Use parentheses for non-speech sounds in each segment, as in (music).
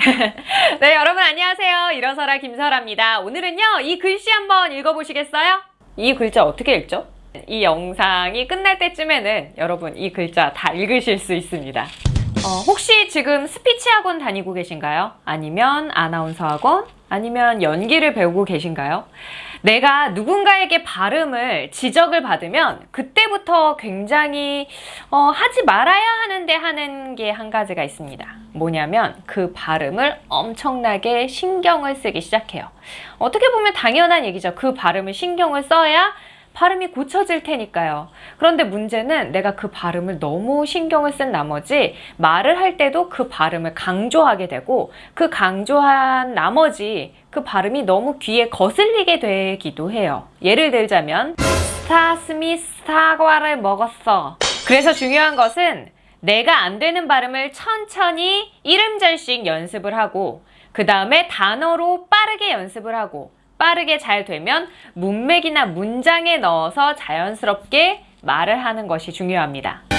(laughs) 네, 여러분 안녕하세요. 일어서라 김설아입니다. 오늘은요, 이 글씨 한번 읽어보시겠어요? 이 글자 어떻게 읽죠? 이 영상이 끝날 때쯤에는 여러분 이 글자 다 읽으실 수 있습니다. 어, 혹시 지금 스피치 학원 다니고 계신가요? 아니면 아나운서 학원? 아니면 연기를 배우고 계신가요? 내가 누군가에게 발음을 지적을 받으면 그때부터 굉장히 어, 하지 말아야 하는데 하는 게 한 가지가 있습니다. 뭐냐면 그 발음을 엄청나게 신경을 쓰기 시작해요. 어떻게 보면 당연한 얘기죠. 그 발음을 신경을 써야 발음이 고쳐질 테니까요. 그런데 문제는 내가 그 발음을 너무 신경을 쓴 나머지 말을 할 때도 그 발음을 강조하게 되고 그 강조한 나머지 그 발음이 너무 귀에 거슬리게 되기도 해요. 예를 들자면 스타스미 사과를 먹었어. 그래서 중요한 것은 내가 안 되는 발음을 천천히 이름절씩 연습을 하고 그 다음에 단어로 빠르게 연습을 하고 빠르게 잘 되면 문맥이나 문장에 넣어서 자연스럽게 말을 하는 것이 중요합니다.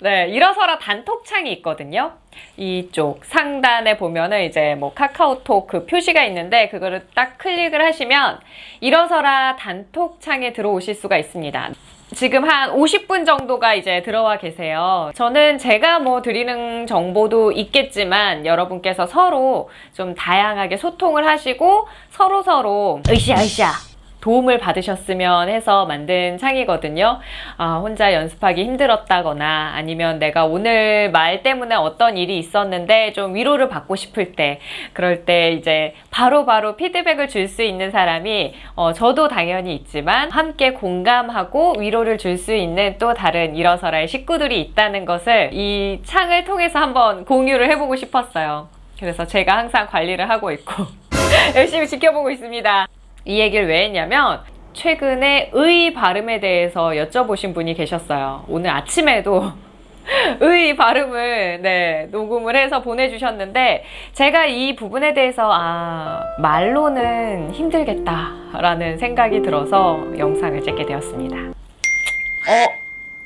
네, 일어서라 단톡창이 있거든요. 이쪽 상단에 보면은 이제 뭐 카카오톡 그 표시가 있는데 그거를 딱 클릭을 하시면 일어서라 단톡창에 들어오실 수가 있습니다. 지금 한 50분 정도가 이제 들어와 계세요. 저는 제가 뭐 드리는 정보도 있겠지만 여러분께서 서로 좀 다양하게 소통을 하시고 서로서로 으쌰 으쌰 도움을 받으셨으면 해서 만든 창이거든요. 아, 혼자 연습하기 힘들었다거나 아니면 내가 오늘 말 때문에 어떤 일이 있었는데 좀 위로를 받고 싶을 때 그럴 때 이제 바로바로 바로 피드백을 줄 수 있는 사람이 어, 저도 당연히 있지만 함께 공감하고 위로를 줄 수 있는 또 다른 일어서라의 식구들이 있다는 것을 이 창을 통해서 한번 공유를 해보고 싶었어요. 그래서 제가 항상 관리를 하고 있고 (laughs) 열심히 지켜보고 있습니다. 이 얘기를 왜 했냐면 최근에 의 발음에 대해서 여쭤보신 분이 계셨어요. 오늘 아침에도 (laughs) 의 발음을 네, 녹음을 해서 보내주셨는데 제가 이 부분에 대해서 아 말로는 힘들겠다 라는 생각이 들어서 영상을 찍게 되었습니다. 어?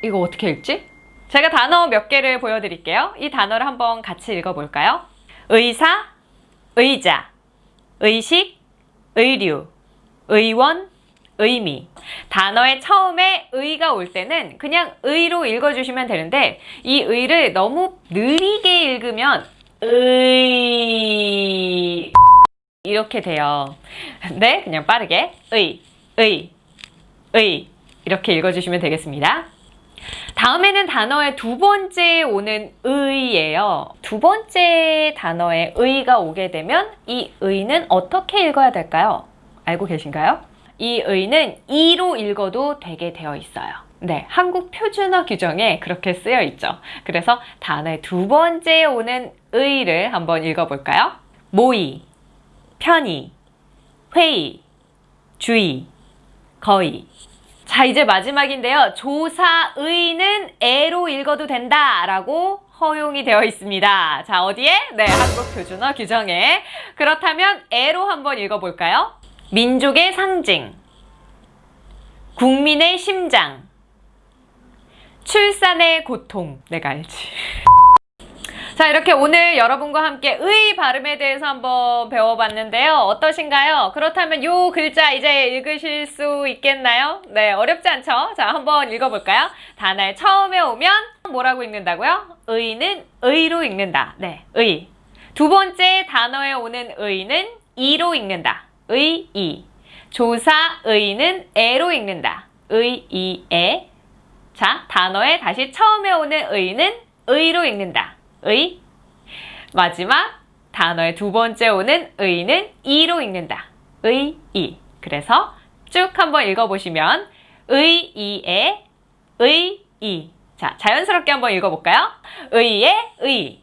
이거 어떻게 읽지? 제가 단어 몇 개를 보여드릴게요. 이 단어를 한번 같이 읽어볼까요? 의사, 의자, 의식, 의류, 의원, 의미. 단어의 처음에 의가 올 때는 그냥 의로 읽어주시면 되는데 이 의를 너무 느리게 읽으면 의 이렇게 돼요. 네, 그냥 빠르게 의, 의, 의 이렇게 읽어주시면 되겠습니다. 다음에는 단어의 두 번째 오는 의예요. 두 번째 단어에 의가 오게 되면 이 의는 어떻게 읽어야 될까요? 알고 계신가요? 이 의는 이로 읽어도 되게 되어 있어요. 네, 한국 표준어 규정에 그렇게 쓰여 있죠. 그래서 단어의 두 번째 오는 의를 한번 읽어볼까요? 모의, 편의, 회의, 주의, 거의. 자, 이제 마지막인데요. 조사의는 애로 읽어도 된다 라고 허용이 되어 있습니다. 자, 어디에? 네, 한국 표준어 규정에. 그렇다면 애로 한번 읽어볼까요? 민족의 상징, 국민의 심장, 출산의 고통, 내가 알지. (laughs) 자 이렇게 오늘 여러분과 함께 의 발음에 대해서 한번 배워봤는데요. 어떠신가요? 그렇다면 요 글자 이제 읽으실 수 있겠나요? 네 어렵지 않죠? 자 한번 읽어볼까요? 단어의 처음에 오면 뭐라고 읽는다고요? 의는 의로 읽는다. 네, 의. 두 번째 단어에 오는 의는 이로 읽는다. 의, 이. 조사, 의는 에로 읽는다. 의, 이, 에. 자, 단어에 다시 처음에 오는 의는 의로 읽는다. 의. 마지막 단어의 두 번째 오는 의는 이로 읽는다. 의, 이. 그래서 쭉 한번 읽어보시면 의, 이, 에, 의, 이. 자, 자연스럽게 한번 읽어볼까요? 의의 의,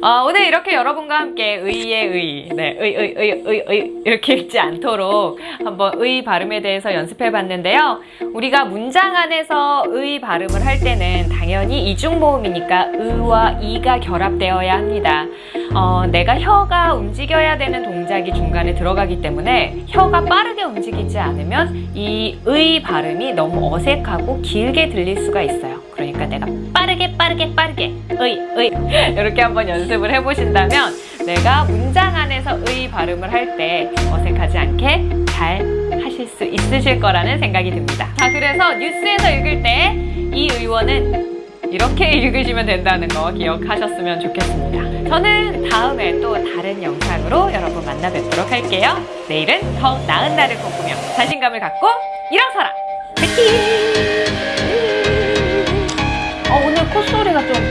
어, 오늘 이렇게 여러분과 함께 의의 의, 네, 의, 의, 의, 의, 의, 이렇게 읽지 않도록 한번 의 발음에 대해서 연습해 봤는데요. 우리가 문장 안에서 의 발음을 할 때는 당연히 이중모음이니까 의와 이가 결합되어야 합니다. 어, 내가 혀가 움직여야 되는 동작이 중간에 들어가기 때문에 혀가 빠르게 움직이지 않으면 이 의 발음이 너무 어색하고 길게 들릴 수가 있어요. 그러니까 내가 빠르게 빠르게 빠르게 의, 의 이렇게 한번 연습을 해보신다면 내가 문장 안에서 의 발음을 할 때 어색하지 않게 잘 하실 수 있으실 거라는 생각이 듭니다. 자, 그래서 뉴스에서 읽을 때 이 의원은 이렇게 (laughs) 읽으시면 된다는 거 기억하셨으면 좋겠습니다. 저는 다음에 또 다른 영상으로 여러분 만나 뵙도록 할게요. 내일은 더 나은 날을 꿈꾸며 자신감을 갖고 일어서라! 화이팅! 那种